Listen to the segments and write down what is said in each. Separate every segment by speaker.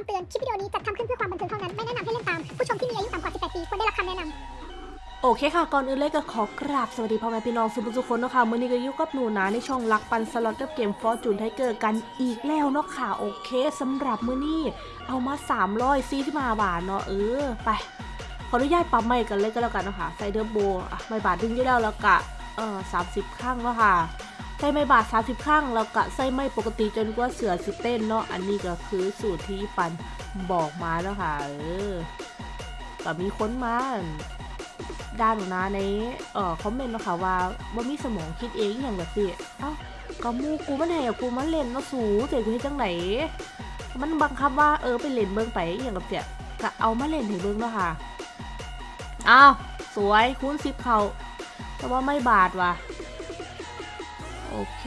Speaker 1: ำเตือน คลิปวิดีโอนี้จัดทำขึ้นเพื่อความบันเทิงเท่านั้น ไม่แนะนำให้เล่นตาม ผู้ชมที่มีอายุต่ำกว่า 18 ปีควรได้รับคำแนะนำ
Speaker 2: โอเคค่ะ ก่อนอื่นเลยก็ขอกราบสวัสดีพ่อแม่พี่น้องสุภาพทุกคนเนาะค่ะมื่อนี้ก็อยู่กับหนูนะในช่องรักปันสล็อตกับเกมฟอร์จูนไทเกอร์กันอีกแล้วเนาะค่ะ โอเคสำหรับมื้อนี้เอามา300ซีที่มาบาทเนาะเออไป ขออนุญาตปรับใหม่กันเลยก็แล้วกันเนาะค่ะใส่เดอร์โบไม่บาทดึงอยู่แล้วแล้วกะเออสามสิบข้างเนาะค่ะ ใส่ไม่บาท30 ข้างแล้วกะใส่ไม่ปกติจนกว่าเสือสิเต้นเนาะอันนี้ก็คือสูตรที่ปันบอกมาแล้วค่ะเออก็มีค้นมาด้านหนูนะในเอ่อคอมเมนต์นะคะว่าบ่มีสมองคิดเองอย่างแบบนี้เอ้าก็มูกูมันให้กูมันเล่นเนาะสูเจ๋กูเฮ็ดจังไหนมันบังคับว่าเออไปเล่นเบิ่งไปอย่างแบบเนี้ยก็เอามาเล่นให้เบิ่งเนาะค่ะอ้าวสวยคูณ10เขาแต่ว่าไม่บาดว่ะ เค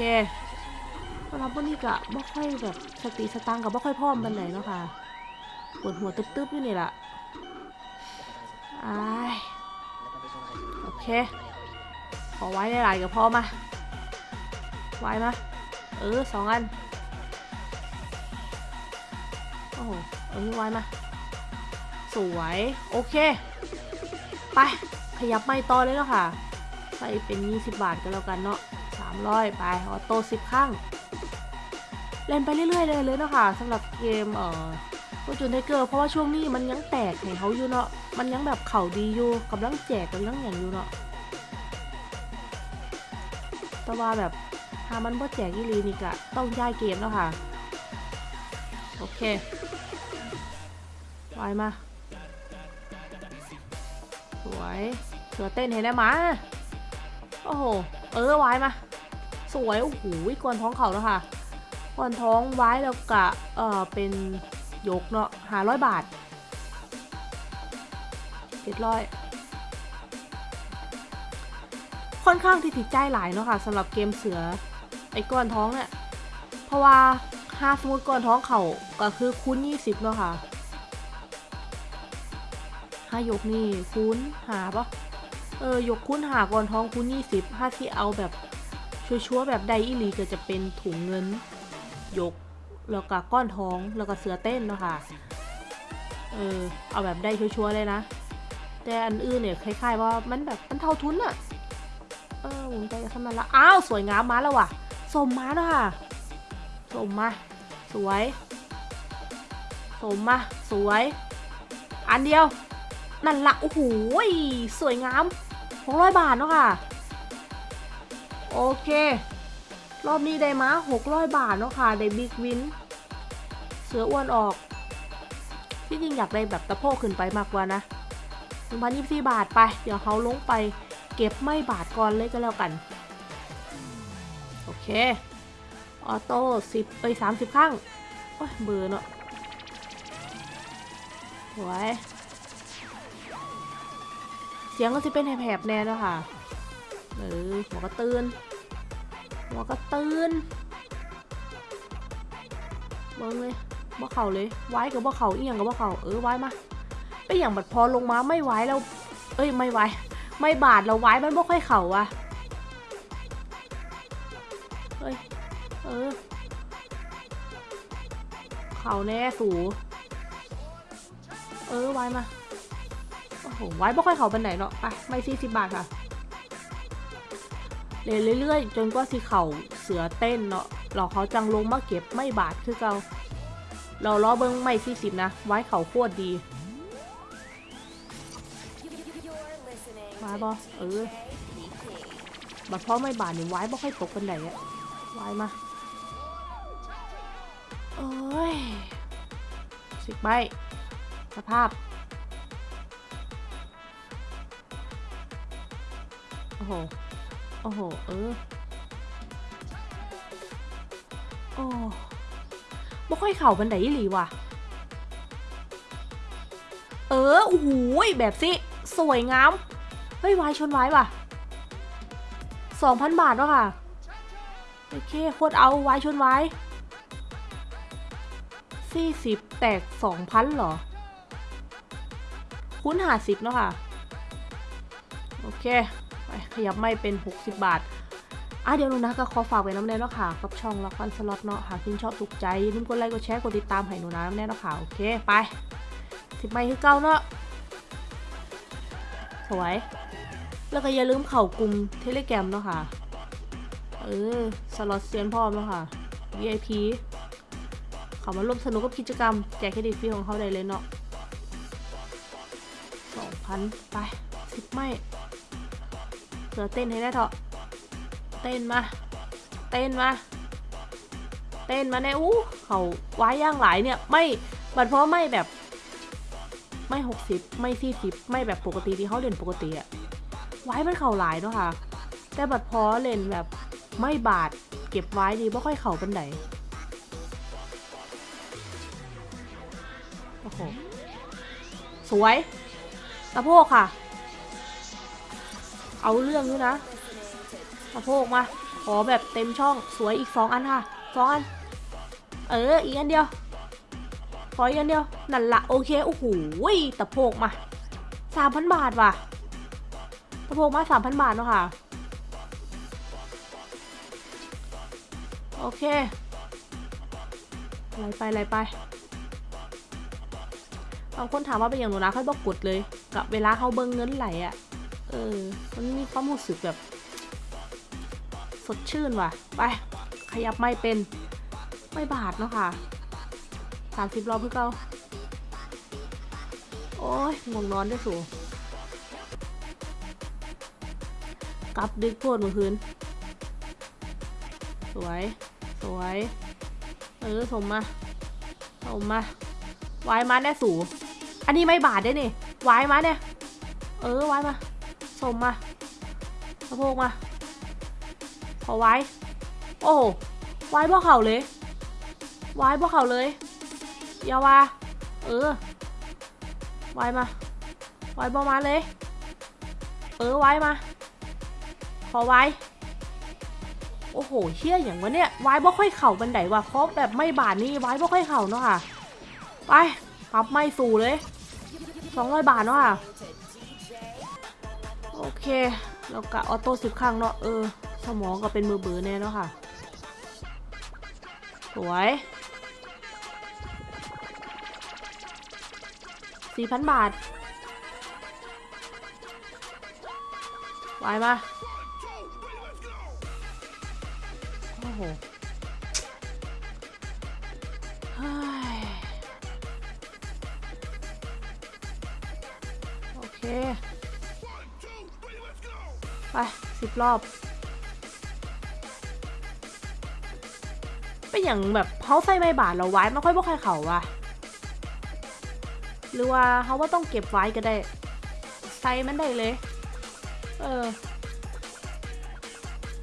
Speaker 2: สำหรับวันนี้ก็บ่ค่อยแบบสติสตังกับบ่ค่อยพร้อมปานไหนเนาะค่ะปวดหัวตึ๊บๆอยู่นี่ล่ะไอ้โอเค ขอไว้หลายกับพ่อมา ไว้มา เออสองอัน โอ้โห เออไว้มา สวย โอเค ไป ขยับไม่ต่อเลยแล้วค่ะ ใส่เป็น 20 บาทก็แล้วกันเนาะ 300 ไป auto 10ครั้งเล่นไปเรื่อยๆเลยเลยเนาะค่ะสำหรับเกมเอ่อ Fortune Tiger เพราะว่าช่วงนี้มันยังแตกให้เขาอยู่เนาะมันยังแบบเข้าดีอยู่กำลังแจกกำลังอย่างอยู่เนาะแต่ว่าแบบถ้ามันบ่แจกอีหลีนี่กะต้องย้ายเกมแล้วค่ะ โอเควายมา สวยเสือเต้นเห็นได้มา โอ้โห เออวายมา สวย โอ้โหกวนท้องเขาแล้วค่ะกวนท้องไว้แล้วกะเออเป็นยกเนาะหาร้อยบาทเจ็ดร้อยค่อนข้างที่ติดใจหลายเนาะค่ะสำหรับเกมเสือไอ้ก้อนท้องเนี่ยเพราะว่าถ้าสมมติก้อนท้องเขาก็คือคูณ20เนาะค่ะถ้ายกนี่คูณหาปะเออยกคูณหาก้อนท้องคูณ20ถ้าที่เอาแบบ ชัวร์แบบไดอีหลีก็จะเป็นถุงเงินยกแล้วก็ก้อนท้องแล้วก็เสือเต้นเนาะค่ะเออเอาแบบได้ชัวร์ๆเลยนะ แต่อันอื่นเนี่ยคล้ายๆว่ามันแบบมันเท่าทุนอะเออผมใจขึ้นมาแล้วอ้าวสวยงามมาแล้วว่ะสมมาแล้วค่ะสมมาสวยสมมาสวย อันเดียว นั่นละโอ้โหสวยงามหกร้อยบาทเนาะค่ะ โอเค รอบนี้ได้มาหกร้อยบาทเนาะค่ะ ได้บิ๊กวิน เสืออ้วนออก ที่จริงอยากได้แบบตะโพกขึ้นไปมากกว่านะหนึ่งพันยี่สิบบาทไป เดี๋ยวเขาลงไปเก็บไม่บาทก่อนเลยก็แล้วกัน โอเค ออโต้สิบเอ้ยสามสิบข้าง โอ้ยเบอร์เนาะสวย เสียงก็จะเป็นแหบๆแน่แล้วค่ะ เออหัวก็ตื่นหัวก็ตื่นเบิ้งเลยบ่เข่าเลยไว้กับบ่เข่าอีหยังกับบ่เข่าเออไว้มาไปอย่างบัดพอลงมาไม่ไว้แล้ว เอ้ยไม่ไว้ไม่บาดเราไว้มันบ่ค่อยเข่าอะเฮ้ยเออเข่าแน่สูเออไว้มาโอ้โหไว้บ่ค่อยเข่าเป็นไหนเนาะไปไม่สี่สิบบาทค่ะ เล่นเรื่อยๆ จนกว่าสิเข่าเสือเต้นเนาะเราเขาจังลงมาเก็บไม่บาดคือเกาเราล้อเบิ้งไม่สี่สิบนะ ไว้เข่าโคตรดีไว้บ่เออบัดพ่อไม่บาดนี่ไว้บ่ค่อยตกกันไหนอะไว้มาโอ้ยสิบใบสภาพ โอ้โห โอ้โห เออ โอ้บ่ค่อยเข่าบันไดอีหลีว่ะ เออ โอ้โหแบบสิ สวยงาม เฮ้ยวายชนวายว่ะสองพันบาทวะค่ะ โอเคโคตรเอาวายชนวายสี่สิบแตกสองพันเหรอ คุ้นหาสิบเนาะค่ะ โอเค ขยับไม่เป็นหกสิบบาทอะเดี๋ยวหนูนะก็ขอฝากไว้น้ำแน่เนาะค่ะกับช่องละครสล็อตเนาะหากคุณชอบถูกใจอย่าลืมกดไลค์กดแชร์กดติดตามให้หนูนะน้ำแน่เนาะค่ะโอเคไปสิบไมค์คือเก้าเนาะสวยแล้วก็อย่าลืมเข้ากลุ่มเทเลแกรมเนาะค่ะเออสล็อตเซียนพร้อมเนาะค่ะ VIP เขามาร่วมสนุกกับกิจกรรม แจกเครดิตฟรีของเขาได้เลยเนาะสองพันไปสิบไม่ เหลือเต้นให้ได้เถอะ เต้นมา เต้นมา เต้นมาแน่อู้เขาไว้ย่างหลายเนี่ย ไม่บัดเพราะไม่แบบ ไม่หกสิบไม่สี่สิบไม่แบบปกติที่เขาเล่นปกติอะไว้มันเข่าหลายเนาะค่ะ แต่บัดพอเล่นแบบไม่บาดเก็บไว้ดีไม่ค่อยเข่าเปันไหนโอ้โห สวย ตะโพกค่ะ เอาเรื่องด้วยนะตะโพกมา ขอแบบเต็มช่องสวยอีกสองอันค่ะสองอัน เออ อีกอันเดียว ขออีกอันเดียว นั่นละโอเค โอ้โหตะโพกมาสามพันบาทว่ะตะโพกมาสามพันบาทเนาะค่ะ โอเคไหลไปไหลไปบางคนถามว่าเป็นอย่างหนูนะค่อยบอกกดเลย กับเวลาเขาเบิ้งเงินไหลอะ เออ มันมีความรู้สึกแบบ สดชื่นว่ะ ไป ขยับไม่เป็น ไม่บาดเนาะค่ะสามสิบรอบเพื่อเก้าโอ้ยง่วงนอนด้วยสูกลับดึกโพดมือคืน สวย สวย เออสมมาสมมาวายมาแน่สู อันนี้ไม่บาดได้นี่วายมาเนี่ย เออวายมา สมมาสะโพกมา ขอไว้ โอ้ไว้บ่เข่าเลย ไว้บ่เข่าเลยยาวาเออไว้มาไว้บ่มาเลย เออไว้มา ขอไว้ โอ้โหเชี่ยอย่างวะเนี่ยไว้บ่ค่อยเข่าบันไดว่ะเพราะแบบไม่บาทนี่ไว้บ่ค่อยเข่าเนาะค่ะ ไปปรับไม่สู่เลยสองร้อยบาทเนาะค่ะ โอเคแล้วก็ออโต้สิบครั้งเนาะเออ สมองก็เป็นมือเบือแน่เนาะค่ะ สวยสี่พันบาทไวมาโอ้โหเฮ้ยโอเค ไปสิบรอบ เป็นอย่างแบบเขาใส่ใบบาทเราไว้ไม่ค่อยบ่ค่อยเขาว่ะ หรือว่าเขาว่าต้องเก็บไว้ก็ได้ ใส่มันได้เลย เออ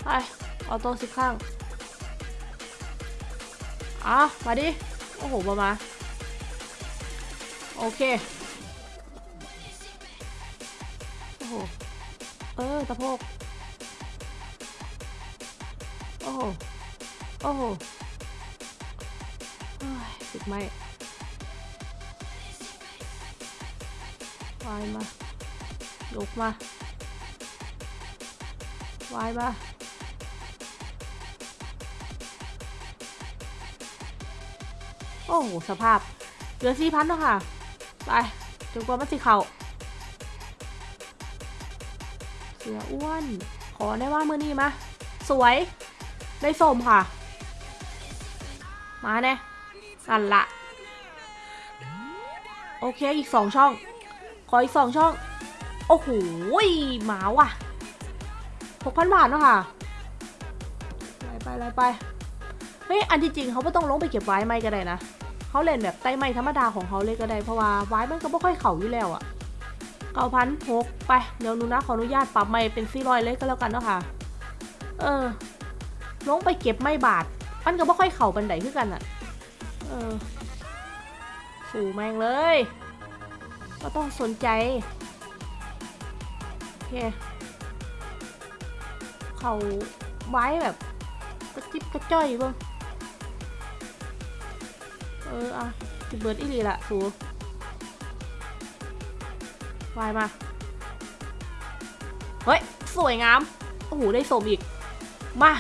Speaker 2: ไปออโต้สิบข้างอะมาดิ โอ้โหมามา โอเค โอ้โห เออตะโพก โอ้โหโอ้โหเฮ้ยติดไหมวายมายกมาวายมาโอ้โหสภาพ เหลือสี่พันแล้วค่ะ ไปจนกว่ามันสิเขาเสืออ้วน ขอได้ว่ามือนี้มา สวย ได้สมค่ะ มาแน่นั่นละ โอเคอีกสองช่อง ขออีกสองช่อง โอ้โหหมาว่ะหกพันบาทเนาะค่ะไล่ไปไล่ไปเฮ้ยอันที่จริงเขาไม่ต้องลงไปเก็บไว้ไม่ก็ได้นะเขาเล่นแบบไต้ไม้ธรรมดาของเขาเลยก็ได้เพราะว่าไว้มันก็ไม่ค่อยเข่าอยู่แล้วอะเก้าพันหกไปเดี๋ยวนูนะขออนุญาตปรับไม่เป็นสี่ร้อยเลยก็แล้วกันเนาะค่ะ เออ ลงไปเก็บไม่บาทมันก็ไม่ค่อยเข่าบันไดขึ้นกันอะเออสู่แมงเลย ก็ต้องสนใจ โอเค เขาไว้แบบกระจิบกระจ้อยบ้างเอออะสิเบิร์ดอีหลีละสูวายมา เฮ้ย สวยงาม โอ้โห ได้สมอีก มา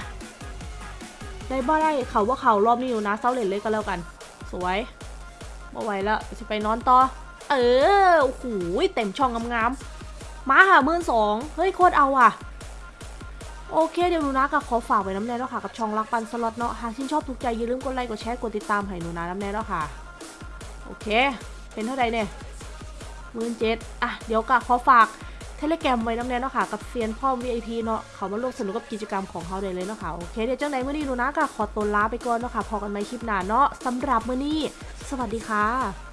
Speaker 2: ได้บ่ได้เขาว่าเขารอบนี้อยู่นะเศร้าเล่นเลยก็แล้วกัน สวยบ่ไหวแล้วจะไปนอนต่อ เออโอ้โหเต็มช่องงามๆมาค่ะมื่นสองเฮ้ยโคตรเอาอะโอเคเดี๋ยวหนูนะก็ขอฝากไว้น้ำแน่แล้วค่ะ กับช่องรักปันสล็อตเนาะหากชื่นชอบถูกใจอย่าลืมกดไลค์กดแชร์กดติดตามให้หนูนะน้ำแน่แล้วค่ะ โอเค เป็นเท่าไหร่เนี่ยมื่นเจ็ดอะเดี๋ยวก็ขอฝาก เทเลแกรมไว้น้ำแน่เนาะค่ะ กับเซียนพ่อ VIP เนาะเขามาร่วมสนุกกับกิจกรรมของเขาได้เลยเนาะค่ะ โอเค เดี๋ยวจังไหนเมื่อนี้ดูนะก็ขอตัวลาไปก่อนเนาะค่ะ พอกันใหม่คลิปหน้าเนาะสำหรับเมื่อนี้ สวัสดีค่ะ